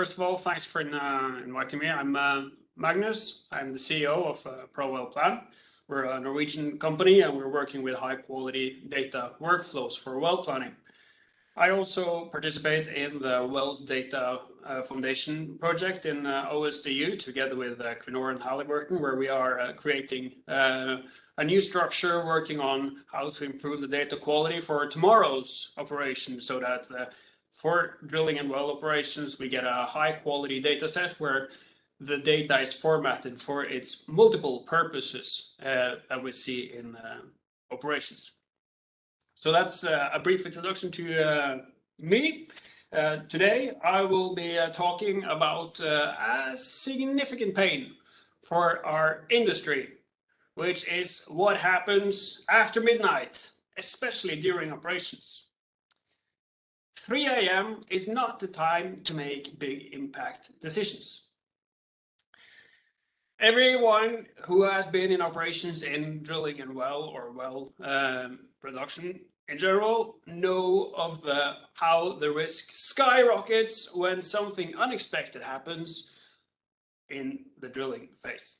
first of all, thanks for uh, inviting me. I'm uh, Magnus. I'm the CEO of uh, ProWellPlan. We're a Norwegian company and we're working with high quality data workflows for well planning. I also participate in the Wells Data uh, Foundation project in uh, OSDU together with uh, Equinor and Halliburton, where we are uh, creating a new structure working on how to improve the data quality for tomorrow's operation so that for drilling and well operations, we get a high quality data set where the data is formatted for its multiple purposes that we see in operations. So that's uh, a brief introduction to uh, me. Uh, today, I will be uh, talking about uh, a significant pain for our industry, which is what happens after midnight, especially during operations. 3 a.m. is not the time to make big impact decisions. Everyone who has been in operations in drilling and well or well um, production in general know of the how the risk skyrockets when something unexpected happens in the drilling phase.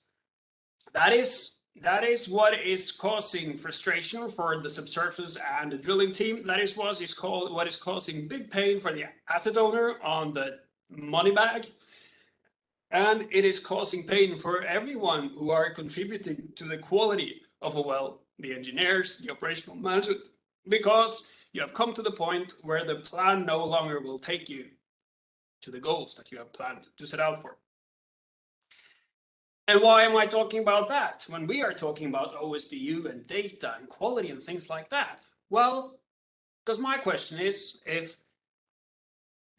That is that is what is causing frustration for the subsurface and the drilling team. That is what is called what is causing big pain for the asset owner on the money bag. And it is causing pain for everyone who are contributing to the quality of a well, the engineers, the operational management, because you have come to the point where the plan no longer will take you to the goals that you have planned to set out for. And why am I talking about that when we are talking about OSDU and data and quality and things like that? Well, because my question is if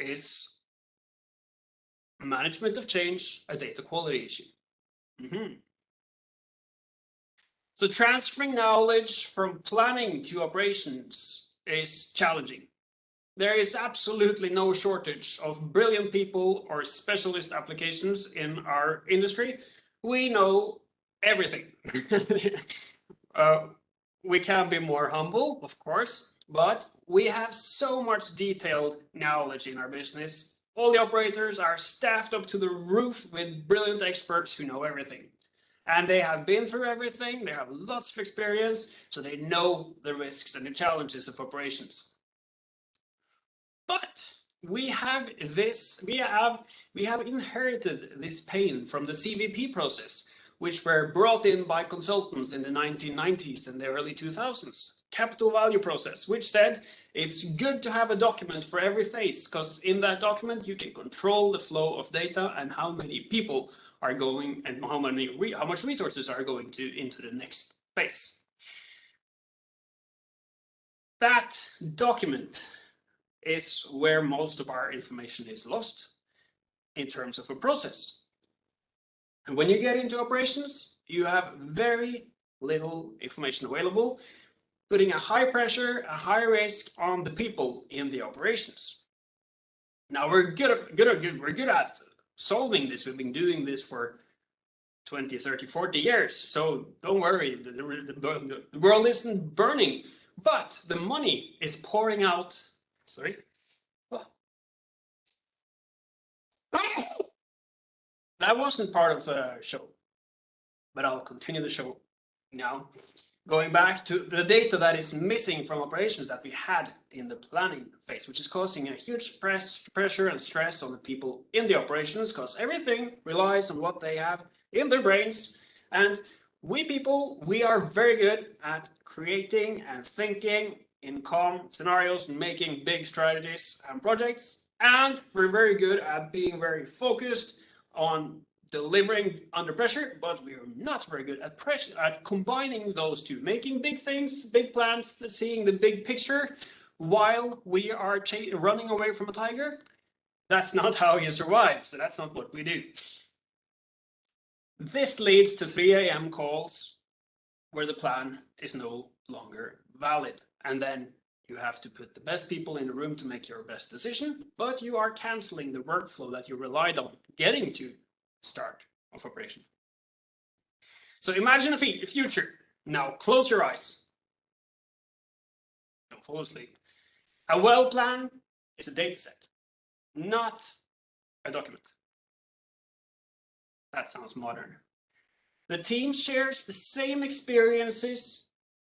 is management of change a data quality issue? Mm -hmm. So transferring knowledge from planning to operations is challenging. There is absolutely no shortage of brilliant people or specialist applications in our industry. We know everything. uh, we can be more humble, of course, but we have so much detailed knowledge in our business. All the operators are staffed up to the roof with brilliant experts who know everything and they have been through everything. They have lots of experience, so they know the risks and the challenges of operations. But we have this, we have, we have inherited this pain from the CVP process, which were brought in by consultants in the 1990s and the early 2000s. Capital value process, which said it's good to have a document for every phase, because in that document you can control the flow of data and how many people are going and how many how much resources are going to into the next phase. That document is where most of our information is lost in terms of a process. And when you get into operations, you have very little information available, putting a high pressure, a high risk on the people in the operations. Now we're good, good, good, we're good at solving this. We've been doing this for 20, 30, 40 years. So don't worry, the, the, the world isn't burning, but the money is pouring out. Sorry. Oh. That wasn't part of the show, but I'll continue the show now. Going back to the data that is missing from operations that we had in the planning phase, which is causing a huge press, pressure and stress on the people in the operations because everything relies on what they have in their brains. And we people, we are very good at creating and thinking in calm scenarios, making big strategies and projects. And we're very good at being very focused on delivering under pressure, but we are not very good at pressure at combining those two, making big things, big plans, seeing the big picture while we are running away from a tiger. That's not how you survive, so that's not what we do. This leads to 3 a.m. calls where the plan is no longer valid. And then you have to put the best people in the room to make your best decision, but you are canceling the workflow that you relied on getting to start of operation. So imagine a future. Now close your eyes. Don't fall asleep. A well plan is a data set, not a document. That sounds modern. The team shares the same experiences,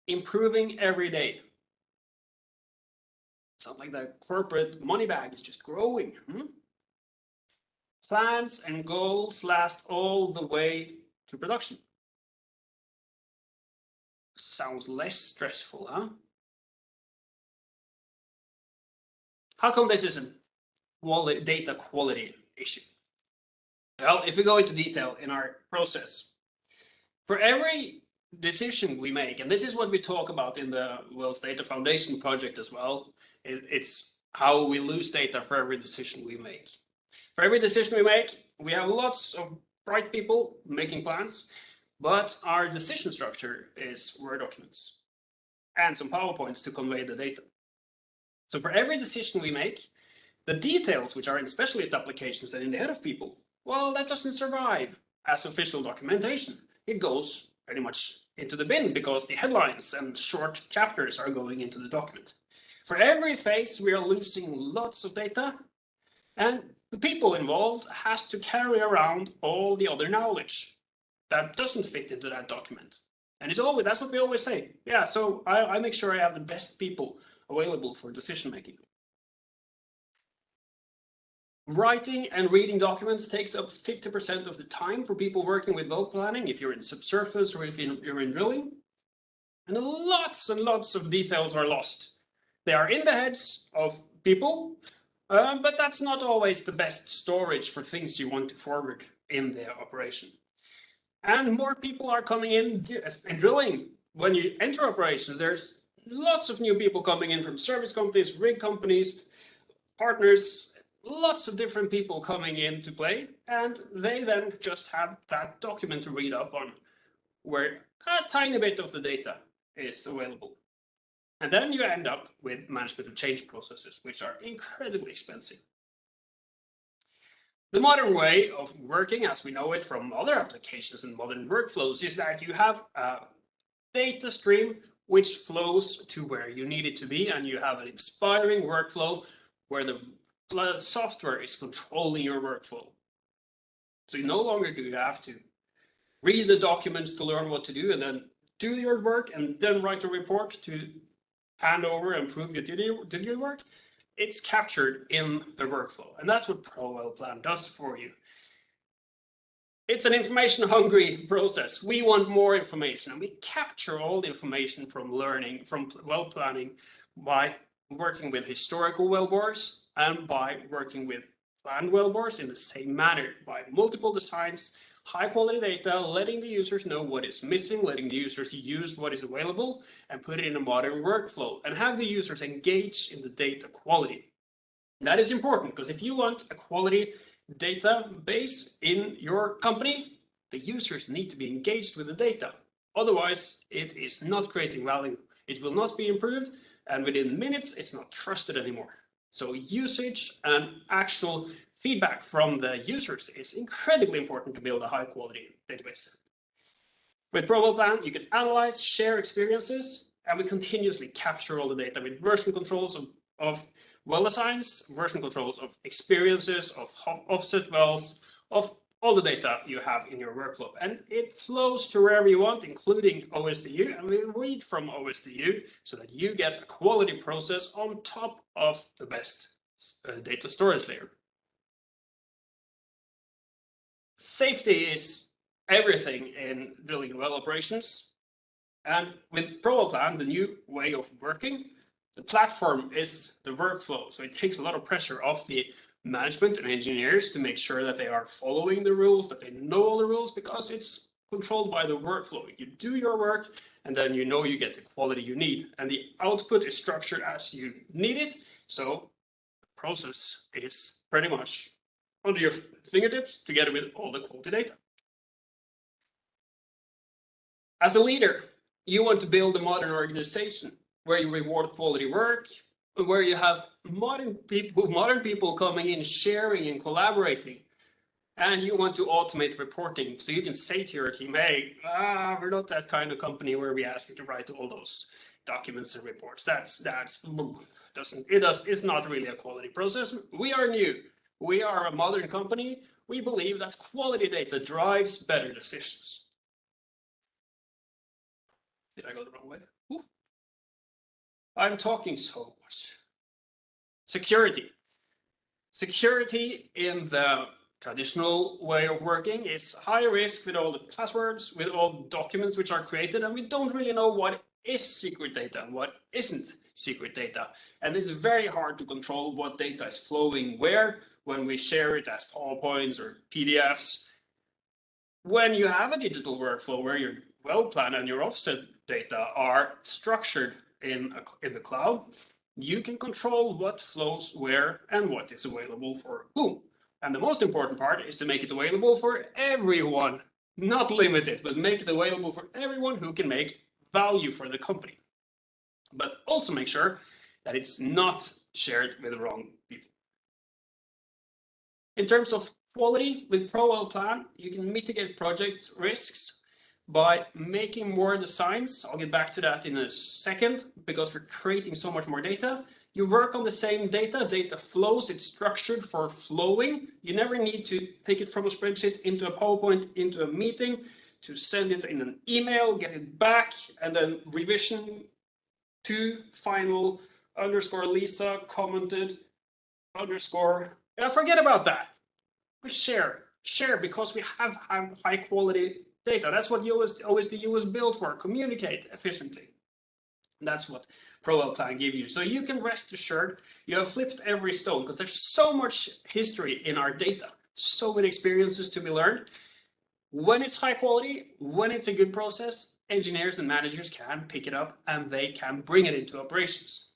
improving every day. Sounds like the corporate money bag is just growing. Hmm? Plans and goals last all the way to production. Sounds less stressful, huh? How come this isn't quality, data quality issue? Well, if we go into detail in our process, for every decision we make, and this is what we talk about in the Wells Data Foundation project as well, it, it's how we lose data for every decision we make. For every decision we make, we have lots of bright people making plans, but our decision structure is Word documents and some PowerPoints to convey the data. So for every decision we make, the details which are in specialist applications and in the head of people, well, that doesn't survive as official documentation. It goes pretty much into the bin because the headlines and short chapters are going into the document. For every phase, we are losing lots of data and the people involved has to carry around all the other knowledge that doesn't fit into that document. And it's always, that's what we always say. Yeah, so I, I make sure I have the best people available for decision making. Writing and reading documents takes up 50% of the time for people working with well planning, if you're in subsurface or if you're in drilling. And lots and lots of details are lost. They are in the heads of people, uh, but that's not always the best storage for things you want to forward in the operation. And more people are coming in in drilling. When you enter operations, there's lots of new people coming in from service companies, rig companies, partners, lots of different people coming in to play, and they then just have that document to read up on where a tiny bit of the data is available. And then you end up with management of change processes, which are incredibly expensive. The modern way of working, as we know it from other applications and modern workflows, is that you have a data stream which flows to where you need it to be, and you have an inspiring workflow where the software is controlling your workflow. So you no longer do you have to read the documents to learn what to do and then do your work and then write a report to hand over and prove you did, your, did your work. It's captured in the workflow. And that's what ProWellPlan does for you. It's an information hungry process. We want more information and we capture all the information from learning, from well planning by working with historical wellbores and by working with planned wellbores in the same manner by multiple designs, high quality data, letting the users know what is missing, letting the users use what is available and put it in a modern workflow and have the users engage in the data quality. That is important because if you want a quality database in your company, the users need to be engaged with the data. Otherwise, it is not creating value. It will not be improved and within minutes, it's not trusted anymore. So usage and actual feedback from the users is incredibly important to build a high quality database. With ProWellPlan, you can analyze, share experiences, and we continuously capture all the data with version controls of, of well assigns, version controls of experiences, of offset wells, of all the data you have in your workflow. And it flows to wherever you want, including OSDU, and we read from OSDU so that you get a quality process on top of the best uh, data storage layer. Safety is everything in drilling well operations. And with ProWellPlan, the new way of working, the platform is the workflow. So it takes a lot of pressure off the management and engineers to make sure that they are following the rules, that they know all the rules, because it's controlled by the workflow. You do your work, and then you know you get the quality you need. And the output is structured as you need it. So the process is pretty much under your fingertips together with all the quality data. As a leader, you want to build a modern organization where you reward quality work, where you have modern people, modern people coming in, sharing and collaborating, and you want to automate reporting. So you can say to your team, hey, ah, we're not that kind of company where we ask you to write all those documents and reports. That's, that's, doesn't, it does, it's not really a quality process. We are new. We are a modern company. We believe that quality data drives better decisions. Did I go the wrong way? Ooh. I'm talking so. Security. Security in the traditional way of working is high risk with all the passwords, with all the documents which are created, and we don't really know what is secret data and what isn't secret data. And it's very hard to control what data is flowing where when we share it as PowerPoints or PDFs. When you have a digital workflow where your well plan and your offset data are structured in, a, in the cloud, you can control what flows where and what is available for whom. And the most important part is to make it available for everyone, not limited, but make it available for everyone who can make value for the company. But also make sure that it's not shared with the wrong people. In terms of quality, with ProWell Plan, you can mitigate project risks by making more designs. I'll get back to that in a second because we're creating so much more data. You work on the same data, data flows, it's structured for flowing. You never need to take it from a spreadsheet into a PowerPoint, into a meeting, to send it in an email, get it back, and then revision to final underscore Lisa commented underscore. Yeah, forget about that. We share, share because we have, have high quality data. That's what OSDU was built for, communicate efficiently. And that's what ProWell Plan give you. So you can rest assured you have flipped every stone because there's so much history in our data, so many experiences to be learned. When it's high quality, when it's a good process, engineers and managers can pick it up and they can bring it into operations.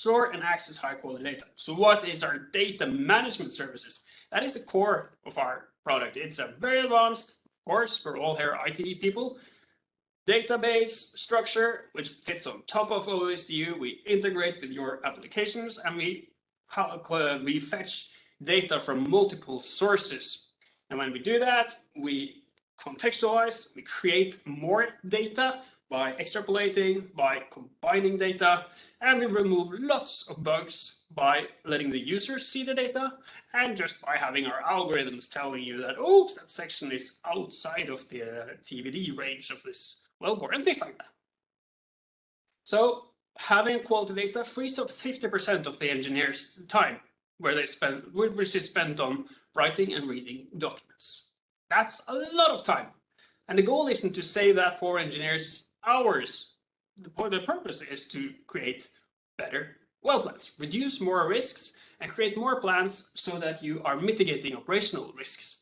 Store and access high quality data. So what is our data management services? That is the core of our product. It's a very advanced, course, for all here IT people, database structure, which fits on top of OSDU. We integrate with your applications and we, we fetch data from multiple sources. And when we do that, we contextualize, we create more data by extrapolating, by combining data, and we remove lots of bugs by letting the users see the data and just by having our algorithms telling you that, oops, that section is outside of the uh, TVD range of this wellbore and things like that. So having quality data frees up 50% of the engineer's time where they spend, which is spent on writing and reading documents. That's a lot of time. And the goal isn't to save that poor engineers hours. The, the purpose is to create better well plans, reduce more risks, and create more plans so that you are mitigating operational risks.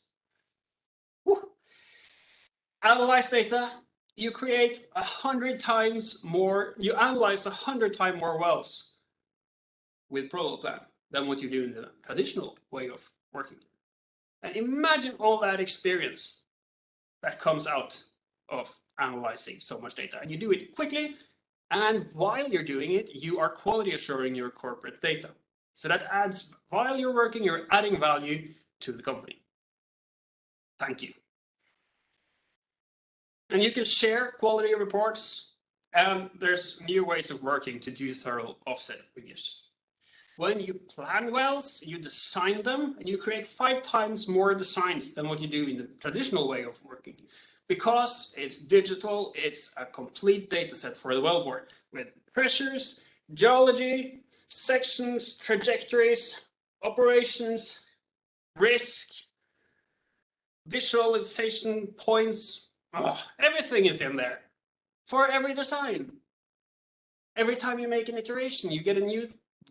Analyze data, you create a hundred times more, you analyze a hundred times more wells with ProWell Plan than what you do in the traditional way of working. And imagine all that experience that comes out of analyzing so much data. And you do it quickly, and while you're doing it, you are quality assuring your corporate data. So that adds, while you're working, you're adding value to the company. Thank you. And you can share quality reports, and there's new ways of working to do thorough offset reviews. When you plan wells, you design them, and you create five times more designs than what you do in the traditional way of working because it's digital, it's a complete data set for the wellbore with pressures, geology, sections, trajectories, operations, risk, visualization points, oh, everything is in there for every design. Every time you make an iteration, you get a new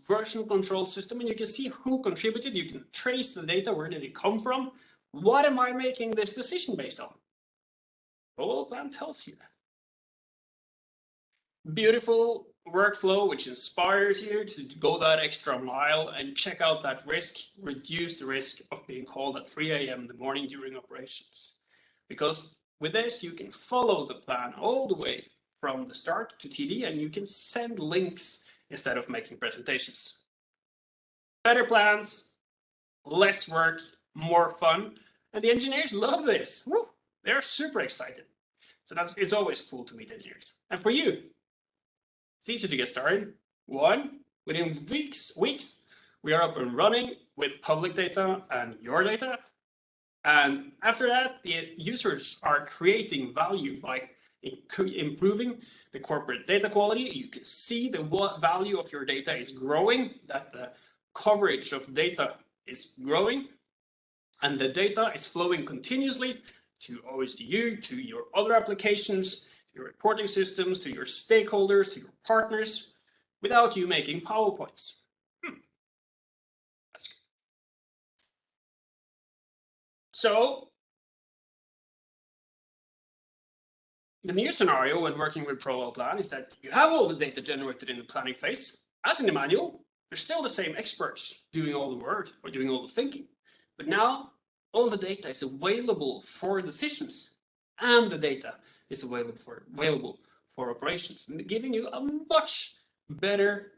version control system and you can see who contributed. You can trace the data. Where did it come from? What am I making this decision based on? ProWell Plan tells you that. Beautiful workflow which inspires you to go that extra mile and check out that risk, reduce the risk of being called at 3 a.m. in the morning during operations. Because with this, you can follow the plan all the way from the start to TD and you can send links instead of making presentations. Better plans, less work, more fun, and the engineers love this. Woo! They're super excited. So that's it's always cool to meet engineers. And for you, it's easy to get started. One, Within weeks, weeks, we are up and running with public data and your data. And after that, the users are creating value by improving the corporate data quality. You can see the value of your data is growing, that the coverage of data is growing, and the data is flowing continuously to OSDU, to your other applications, your reporting systems, to your stakeholders, to your partners, without you making PowerPoints. Hmm. That's good. So the new scenario when working with ProWell Plan is that you have all the data generated in the planning phase. As in the manual, they're still the same experts doing all the work or doing all the thinking. But now all the data is available for decisions and the data is available for available for operations, giving you a much better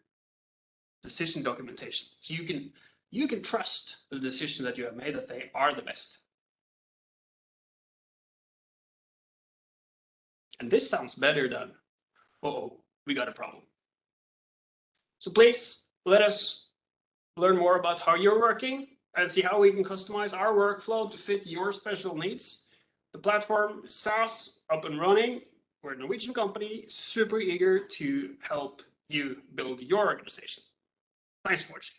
decision documentation. So you can you can trust the decision that you have made that they are the best. And this sounds better than, uh oh, we got a problem. So please let us learn more about how you're working and see how we can customize our workflow to fit your special needs. The platform SaaS up and running. We're a Norwegian company, super eager to help you build your organization. Thanks for watching.